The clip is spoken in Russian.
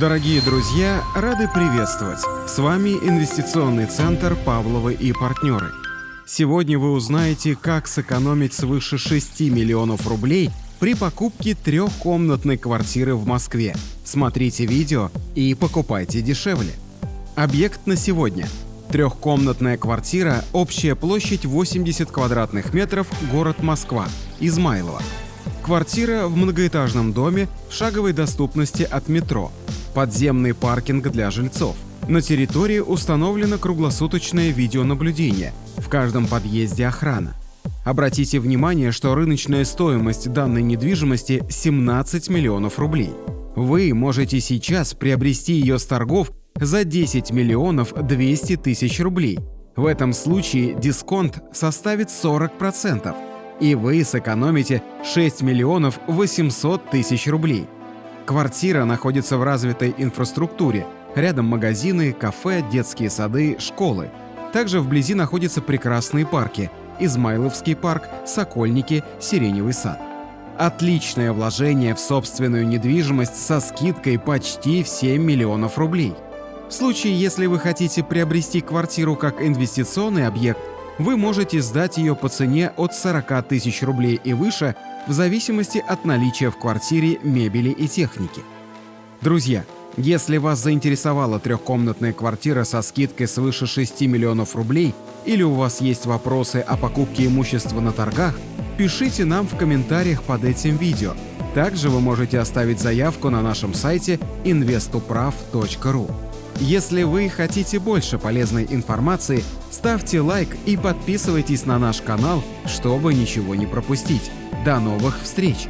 Дорогие друзья, рады приветствовать! С вами инвестиционный центр «Павловы и партнеры». Сегодня вы узнаете, как сэкономить свыше 6 миллионов рублей при покупке трехкомнатной квартиры в Москве. Смотрите видео и покупайте дешевле. Объект на сегодня. Трехкомнатная квартира, общая площадь 80 квадратных метров, город Москва, Измайлово. Квартира в многоэтажном доме в шаговой доступности от метро. Подземный паркинг для жильцов. На территории установлено круглосуточное видеонаблюдение. В каждом подъезде охрана. Обратите внимание, что рыночная стоимость данной недвижимости 17 миллионов рублей. Вы можете сейчас приобрести ее с торгов за 10 миллионов 200 тысяч рублей. В этом случае дисконт составит 40%, и вы сэкономите 6 миллионов 800 тысяч рублей. Квартира находится в развитой инфраструктуре, рядом магазины, кафе, детские сады, школы. Также вблизи находятся прекрасные парки – Измайловский парк, Сокольники, Сиреневый сад. Отличное вложение в собственную недвижимость со скидкой почти в 7 миллионов рублей – в случае, если вы хотите приобрести квартиру как инвестиционный объект, вы можете сдать ее по цене от 40 тысяч рублей и выше в зависимости от наличия в квартире мебели и техники. Друзья, если вас заинтересовала трехкомнатная квартира со скидкой свыше 6 миллионов рублей или у вас есть вопросы о покупке имущества на торгах, пишите нам в комментариях под этим видео. Также вы можете оставить заявку на нашем сайте investuprav.ru. Если вы хотите больше полезной информации, ставьте лайк и подписывайтесь на наш канал, чтобы ничего не пропустить. До новых встреч!